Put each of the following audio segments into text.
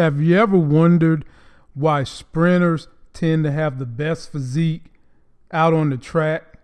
Have you ever wondered why sprinters tend to have the best physique out on the track?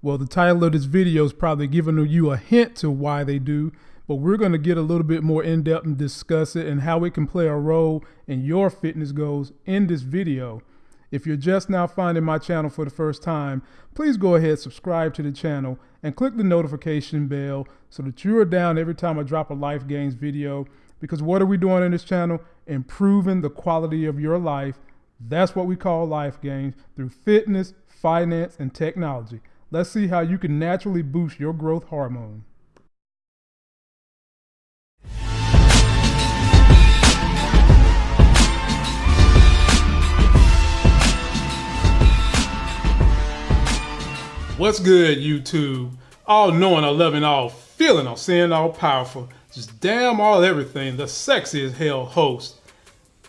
Well, the title of this video is probably giving you a hint to why they do, but we're going to get a little bit more in depth and discuss it and how it can play a role in your fitness goals in this video. If you're just now finding my channel for the first time, please go ahead, subscribe to the channel, and click the notification bell so that you are down every time I drop a Life Gains video. Because what are we doing in this channel? Improving the quality of your life. That's what we call Life Gains through fitness, finance, and technology. Let's see how you can naturally boost your growth hormone. What's good, YouTube? All knowing, all loving, all feeling, all seeing, all powerful. Just damn all everything. The sexiest hell host.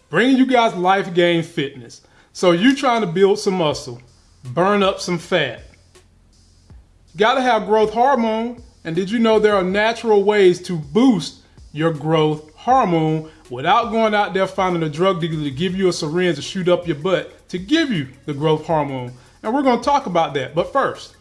Bringing you guys life gain fitness. So you trying to build some muscle, burn up some fat, got to have growth hormone. And did you know there are natural ways to boost your growth hormone without going out there finding a drug dealer to give you a syringe to shoot up your butt to give you the growth hormone? And we're going to talk about that. But first,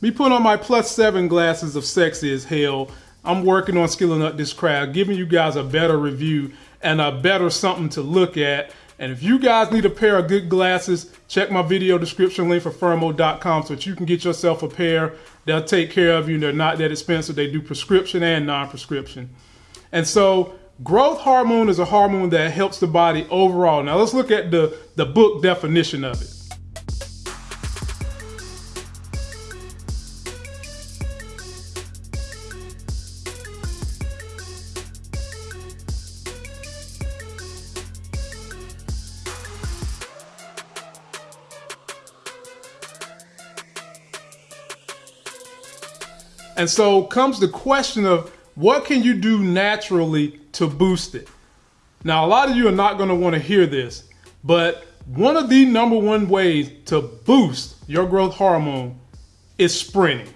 me putting on my plus seven glasses of sexy as hell. I'm working on skilling up this crowd, giving you guys a better review and a better something to look at and if you guys need a pair of good glasses, check my video description link for Firmoo.com so that you can get yourself a pair. They'll take care of you. And they're not that expensive. They do prescription and non-prescription. And so growth hormone is a hormone that helps the body overall. Now let's look at the, the book definition of it. And so comes the question of what can you do naturally to boost it? Now, a lot of you are not going to want to hear this, but one of the number one ways to boost your growth hormone is sprinting.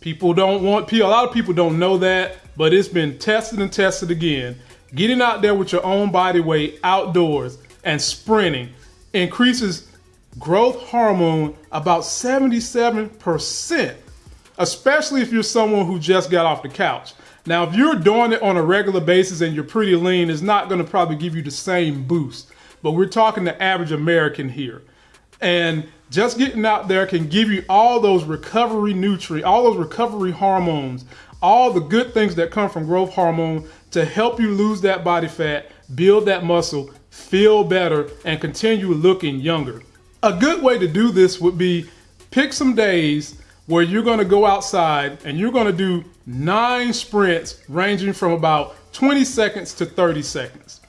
People don't want, a lot of people don't know that, but it's been tested and tested again. Getting out there with your own body weight outdoors and sprinting increases growth hormone about 77% especially if you're someone who just got off the couch. Now, if you're doing it on a regular basis and you're pretty lean, it's not going to probably give you the same boost. But we're talking the average American here. And just getting out there can give you all those recovery nutrients, all those recovery hormones, all the good things that come from growth hormone to help you lose that body fat, build that muscle, feel better, and continue looking younger. A good way to do this would be pick some days where you're going to go outside and you're going to do nine sprints ranging from about 20 seconds to 30 seconds.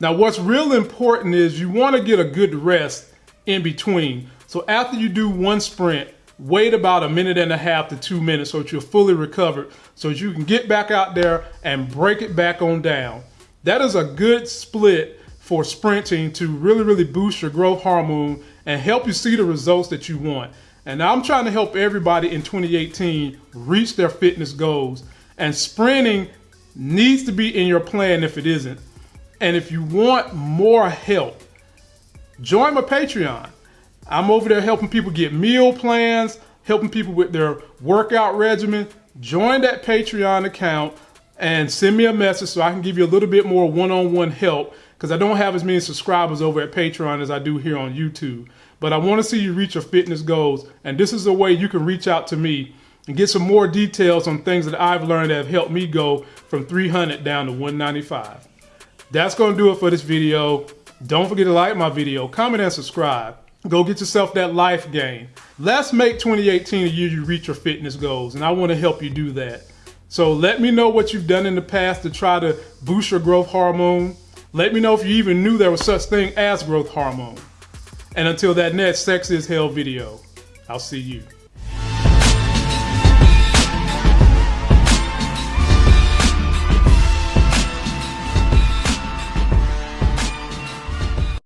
Now, what's real important is you want to get a good rest in between. So after you do one sprint, wait about a minute and a half to two minutes so that you're fully recovered so that you can get back out there and break it back on down. That is a good split for sprinting to really, really boost your growth hormone and help you see the results that you want. And I'm trying to help everybody in 2018 reach their fitness goals. And sprinting needs to be in your plan if it isn't. And if you want more help, join my Patreon. I'm over there helping people get meal plans, helping people with their workout regimen. Join that Patreon account and send me a message so I can give you a little bit more one-on-one -on -one help because I don't have as many subscribers over at Patreon as I do here on YouTube but I want to see you reach your fitness goals. And this is a way you can reach out to me and get some more details on things that I've learned that have helped me go from 300 down to 195. That's going to do it for this video. Don't forget to like my video, comment and subscribe. Go get yourself that life gain. Let's make 2018 a year you reach your fitness goals, and I want to help you do that. So let me know what you've done in the past to try to boost your growth hormone. Let me know if you even knew there was such thing as growth hormone. And until that next Sex is Hell video, I'll see you.